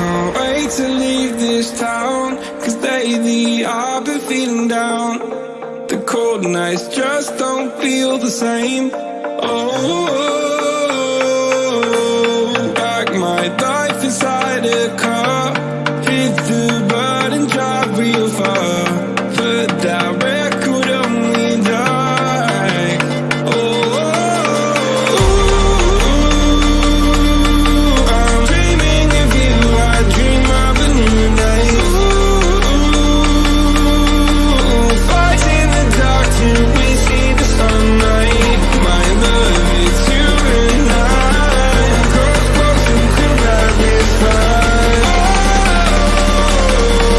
Can't wait to leave this town. Cause lately I've been feeling down. The cold nights just don't feel the same. Oh, back my life inside a car Hit the